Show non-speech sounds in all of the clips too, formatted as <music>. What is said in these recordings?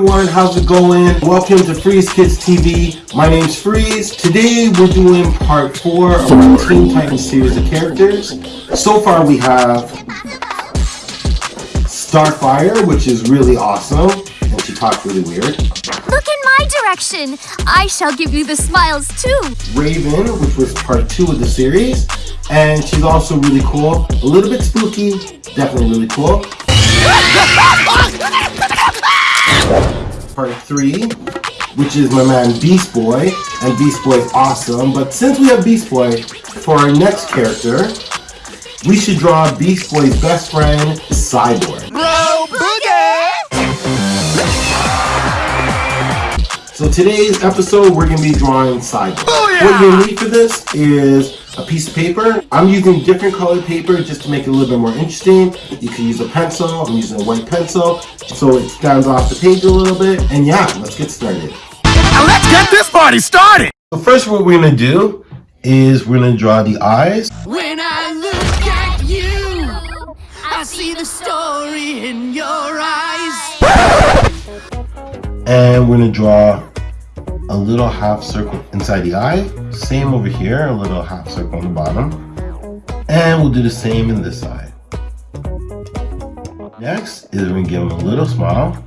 everyone, how's it going? Welcome to Freeze Kids TV. My name's Freeze. Today we're doing part four of our Teen Titans series of characters. So far we have Starfire, which is really awesome, and she talks really weird. Look in my direction. I shall give you the smiles too. Raven, which was part two of the series, and she's also really cool. A little bit spooky, definitely really cool. <laughs> Part three, which is my man Beast Boy, and Beast Boy is awesome. But since we have Beast Boy, for our next character, we should draw Beast Boy's best friend, Cyborg. Bro Boogie! So today's episode, we're gonna be drawing Cyborg. Booyah! What you'll need for this is a piece of paper. I'm using different colored paper just to make it a little bit more interesting. You can use a pencil. I'm using a white pencil so it stands off the page a little bit. And yeah, let's get started. Now let's get this party started! So first what we're gonna do is we're gonna draw the eyes. When I look at you, I see the story in your eyes. And we're gonna draw a little half circle inside the eye. Same over here, a little half circle on the bottom. And we'll do the same in this side. Next is we're gonna give him a little smile.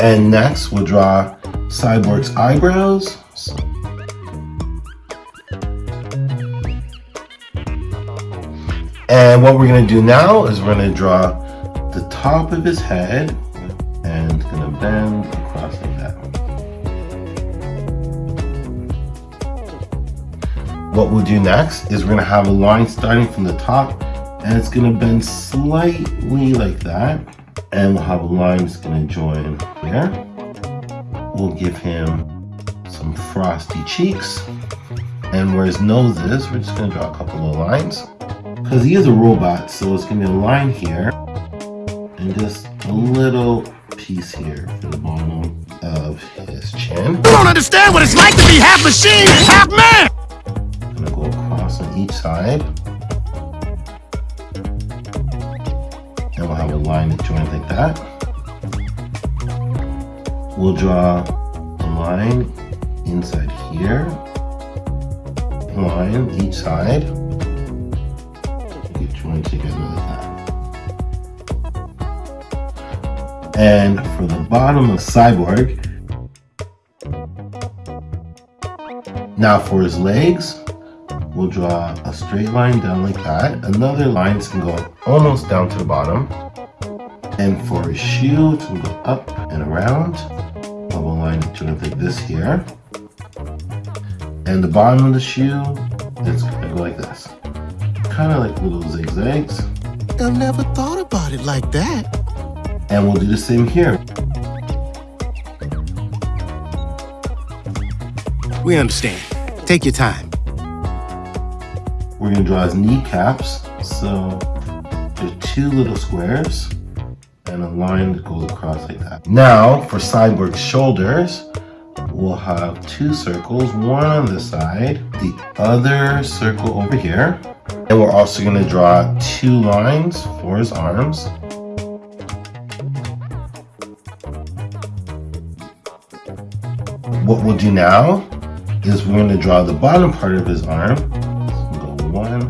And next we'll draw Cyborg's eyebrows. And what we're gonna do now is we're gonna draw top of his head and gonna bend across like that. What we'll do next is we're gonna have a line starting from the top and it's gonna bend slightly like that. And we'll have a line that's gonna join here. We'll give him some frosty cheeks. And where his nose is, we're just gonna draw a couple of lines. Because he is a robot, so it's gonna be a line here and just a little piece here for the bottom of his chin. You don't understand what it's like to be half machine and half man! I'm gonna go across on each side. And we'll have a line that joins like that. We'll draw a line inside here. Line each side. Get joined together And for the bottom of Cyborg, now for his legs, we'll draw a straight line down like that. Another line can go almost down to the bottom. And for his it's gonna go up and around. We'll a line that joins like this here. And the bottom of the shoe it's gonna go like this. Kind of like little zigzags. I've never thought about it like that. And we'll do the same here. We understand. Take your time. We're gonna draw his kneecaps. So there's two little squares and a line that goes across like that. Now for Cyborg's shoulders, we'll have two circles, one on this side, the other circle over here. And we're also gonna draw two lines for his arms. What we'll do now is we're going to draw the bottom part of his arm. So we'll go one,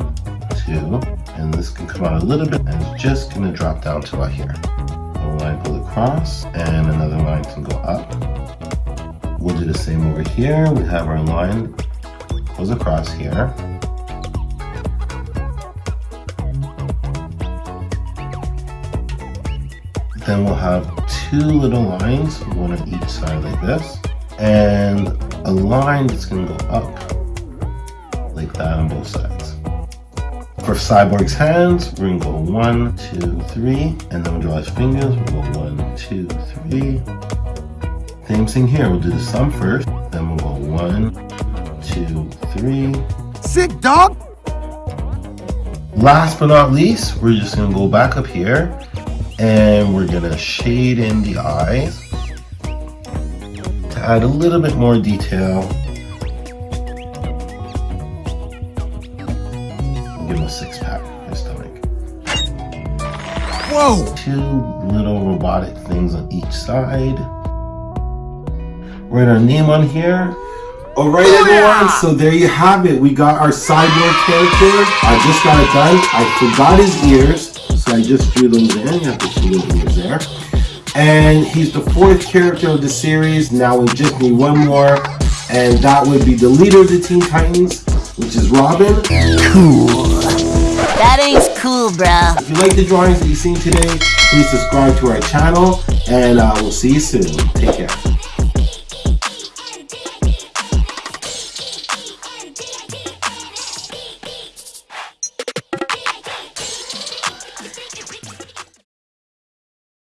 two, and this can come out a little bit, and it's just going to drop down to about here. A line goes across, and another line can go up. We'll do the same over here. We have our line goes across here. Then we'll have two little lines, one on each side like this and a line that's gonna go up like that on both sides. For Cyborg's hands, we're gonna go one, two, three, and then we'll draw his fingers. We'll go one, two, three. Same thing here, we'll do the sum first, then we'll go one, two, three. Sick dog! Last but not least, we're just gonna go back up here and we're gonna shade in the eyes to add a little bit more detail. Give him a six pack for his stomach. Whoa! Two little robotic things on each side. Write our name on here. All right, oh, everyone. So there you have it. We got our cyborg character. I just got it done. I forgot his ears, so I just drew them there. You have to see those ears there. And he's the fourth character of the series. Now we just need one more, and that would be the leader of the Teen Titans, which is Robin. Cool. That ain't cool, bruh. If you like the drawings that you've seen today, please subscribe to our channel, and uh, we'll see you soon. Take care.